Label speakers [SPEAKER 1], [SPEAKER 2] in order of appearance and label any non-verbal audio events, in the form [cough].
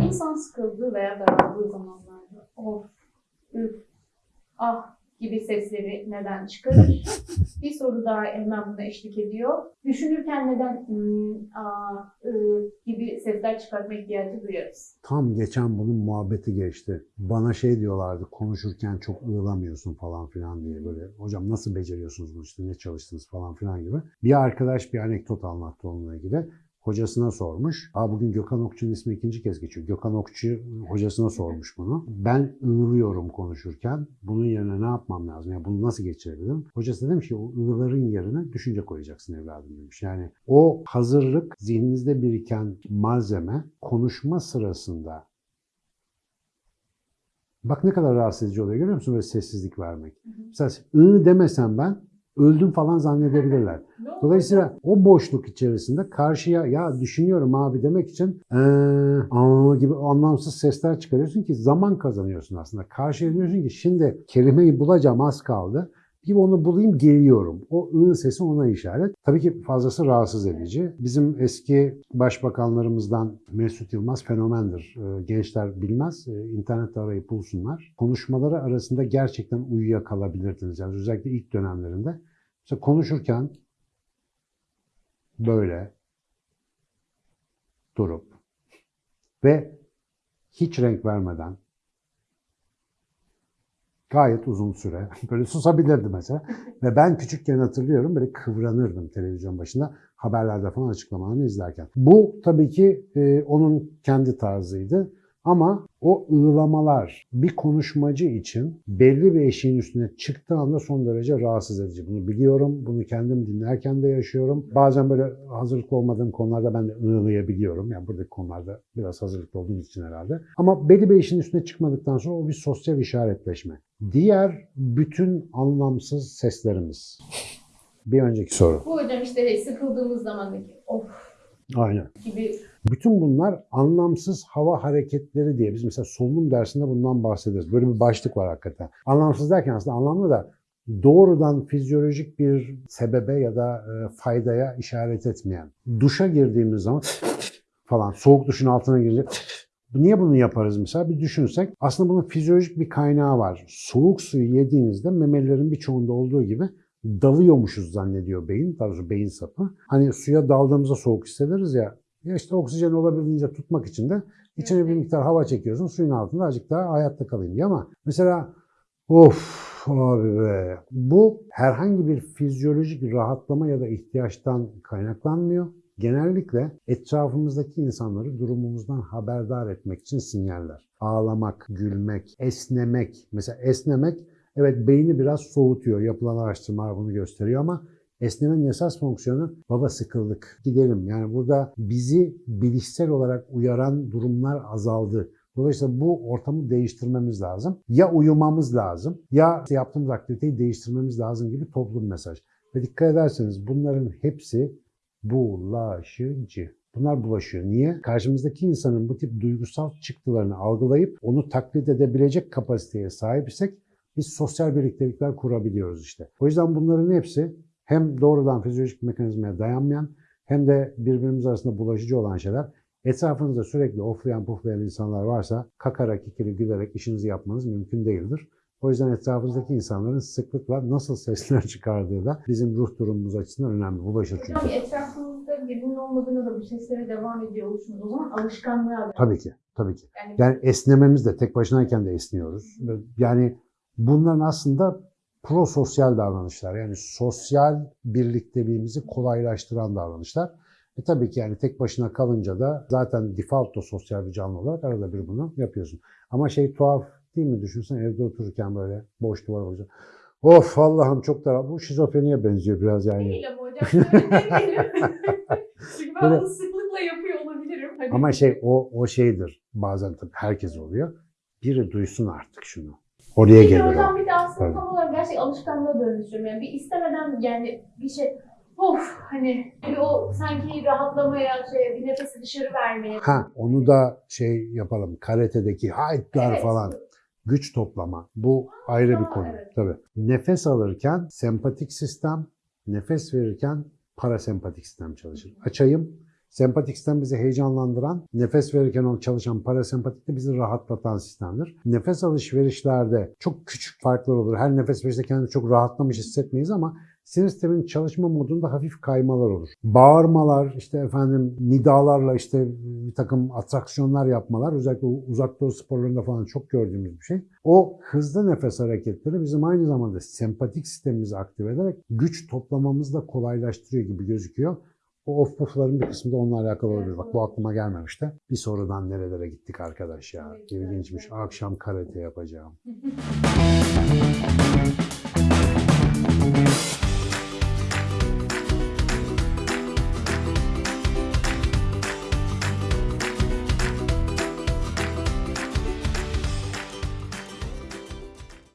[SPEAKER 1] İnsan sıkıldığı veya daraldığı zamanlarda. Of, üf, ah gibi sesleri neden çıkarır? [laughs] bir soru daha hemen buna eşlik ediyor. Düşünürken neden hmm, aa, gibi sesler çıkartma ihtiyacı duyarız?
[SPEAKER 2] Tam geçen bunun muhabbeti geçti. Bana şey diyorlardı konuşurken çok ığlamıyorsun falan filan diye böyle. Hocam nasıl beceriyorsunuz bunu işte ne çalıştınız falan filan gibi. Bir arkadaş bir anekdot anlattı onunla ilgili. Hocasına sormuş. Aa bugün Gökhan Okçu'nun ismi ikinci kez geçiyor. Gökhan Okçu hocasına sormuş bunu. Ben ığlıyorum konuşurken. Bunun yerine ne yapmam lazım? Yani bunu nasıl geçirebilirim? Hocası demiş ki o ığların yerine düşünce koyacaksın evladım demiş. Yani o hazırlık zihninizde biriken malzeme konuşma sırasında Bak ne kadar rahatsız edici oluyor görüyor musun böyle sessizlik vermek. Mesela ı demesem ben öldüm falan zannedebilirler. Dolayısıyla o boşluk içerisinde karşıya ya düşünüyorum abi demek için aa gibi anlamsız sesler çıkarıyorsun ki zaman kazanıyorsun aslında. Karşıya diyorsun ki şimdi kelimeyi bulacağım az kaldı. Bir onu bulayım geliyorum. O ı sesi ona işaret. Tabii ki fazlası rahatsız edici. Bizim eski başbakanlarımızdan Mesut Yılmaz fenomendir. Ee, Gençler bilmez. Ee, İnternette arayıp bulsunlar. Konuşmaları arasında gerçekten uyuyakalabilirdiniz. Yani özellikle ilk dönemlerinde. Mesela konuşurken böyle durup ve hiç renk vermeden gayet uzun süre [laughs] böyle susabilirdi mesela. Ve ben küçükken hatırlıyorum böyle kıvranırdım televizyon başında haberlerde falan açıklamalarını izlerken. Bu tabii ki e, onun kendi tarzıydı. Ama o ığlamalar bir konuşmacı için belli bir eşiğin üstüne çıktığı anda son derece rahatsız edici. Bunu biliyorum. Bunu kendim dinlerken de yaşıyorum. Bazen böyle hazırlıklı olmadığım konularda ben de ığlayabiliyorum. Yani buradaki konularda biraz hazırlıklı olduğum için herhalde. Ama belli bir eşiğin üstüne çıkmadıktan sonra o bir sosyal işaretleşme. Diğer bütün anlamsız seslerimiz. Bir önceki soru.
[SPEAKER 1] Bu hocam işte sıkıldığımız zamandaki of
[SPEAKER 2] Aynen.
[SPEAKER 1] gibi
[SPEAKER 2] Bütün bunlar anlamsız hava hareketleri diye biz mesela solunum dersinde bundan bahsederiz. Böyle bir başlık var hakikaten. Anlamsız derken aslında anlamlı da doğrudan fizyolojik bir sebebe ya da e, faydaya işaret etmeyen. Duşa girdiğimiz zaman [laughs] falan soğuk duşun altına girecek. [laughs] Niye bunu yaparız mesela? Bir düşünsek aslında bunun fizyolojik bir kaynağı var. Soğuk suyu yediğinizde memelilerin birçoğunda olduğu gibi dalıyormuşuz zannediyor beyin, doğrusu beyin sapı. Hani suya daldığımızda soğuk hissederiz ya, ya işte oksijen olabildiğince tutmak için de içine bir miktar hava çekiyorsun, suyun altında azıcık daha hayatta kalayım diye ama mesela of abi be bu herhangi bir fizyolojik rahatlama ya da ihtiyaçtan kaynaklanmıyor. Genellikle etrafımızdaki insanları durumumuzdan haberdar etmek için sinyaller. Ağlamak, gülmek, esnemek. Mesela esnemek Evet beyni biraz soğutuyor. Yapılan araştırmalar bunu gösteriyor ama esnemenin esas fonksiyonu baba sıkıldık gidelim. Yani burada bizi bilişsel olarak uyaran durumlar azaldı. Dolayısıyla bu ortamı değiştirmemiz lazım. Ya uyumamız lazım ya yaptığımız aktiviteyi değiştirmemiz lazım gibi toplum mesaj. Ve dikkat ederseniz bunların hepsi bulaşıcı. Bunlar bulaşıyor. Niye? Karşımızdaki insanın bu tip duygusal çıktılarını algılayıp onu taklit edebilecek kapasiteye sahipsek biz sosyal birliktelikler kurabiliyoruz işte. O yüzden bunların hepsi hem doğrudan fizyolojik mekanizmaya dayanmayan hem de birbirimiz arasında bulaşıcı olan şeyler. Etrafınızda sürekli oflayan puflayan insanlar varsa kakarak ikili gülerek işinizi yapmanız mümkün değildir. O yüzden etrafınızdaki insanların sıklıkla nasıl sesler [laughs] çıkardığı da bizim ruh durumumuz açısından önemli. Bulaşır çünkü.
[SPEAKER 1] Hocam etrafımızda birinin olmadığında da bu seslere devam ediyor oluşumuz. O zaman alışkanlığa.
[SPEAKER 2] Tabii ki, tabii ki.
[SPEAKER 1] Yani
[SPEAKER 2] Yani esnememiz de tek başınayken de esniyoruz. Yani bunların aslında prososyal davranışlar. Yani sosyal birlikteliğimizi kolaylaştıran davranışlar. E tabii ki yani tek başına kalınca da zaten default da sosyal bir canlı olarak arada bir bunu yapıyorsun. Ama şey tuhaf değil mi? Düşünsen evde otururken böyle boş duvar olacak. Of Allah'ım çok da bu şizofreniye benziyor biraz yani.
[SPEAKER 1] değil ama hocam. [laughs] Çünkü ben
[SPEAKER 2] Böyle-
[SPEAKER 1] bunu sıklıkla yapıyor olabilirim. Hani
[SPEAKER 2] Ama şey o o şeydir. Bazen tabii herkes oluyor. Biri duysun artık şunu. Oraya
[SPEAKER 1] de
[SPEAKER 2] gelir o.
[SPEAKER 1] hocam bir de aslında
[SPEAKER 2] Tabii.
[SPEAKER 1] tam olarak gerçek alışkanlığa dönüştürüyorum. Yani bir istemeden yani bir şey of hani bir o sanki rahatlamaya şey bir nefesi dışarı vermeye.
[SPEAKER 2] Ha onu da şey yapalım. Karate'deki haytlar
[SPEAKER 1] Evet.
[SPEAKER 2] falan. Güç toplama. Bu ayrı bir konu.
[SPEAKER 1] evet.
[SPEAKER 2] Tabii. Nefes alırken sempatik sistem, nefes verirken parasempatik sistem çalışır. Açayım. Sempatik sistem bizi heyecanlandıran, nefes verirken çalışan parasempatik de bizi rahatlatan sistemdir. Nefes alışverişlerde çok küçük farklar olur. Her nefes verişte kendimizi çok rahatlamış hissetmeyiz ama sinir sisteminin çalışma modunda hafif kaymalar olur. Bağırmalar, işte efendim nidalarla işte bir takım atraksiyonlar yapmalar özellikle uzak doğu sporlarında falan çok gördüğümüz bir şey. O hızlı nefes hareketleri bizim aynı zamanda sempatik sistemimizi aktive ederek güç toplamamızı da kolaylaştırıyor gibi gözüküyor. O off puff'ların bir kısmı da onunla alakalı olabilir. Bak bu aklıma gelmemişti. Bir sorudan nerelere gittik arkadaş ya. İlginçmiş. Akşam karate yapacağım. [laughs]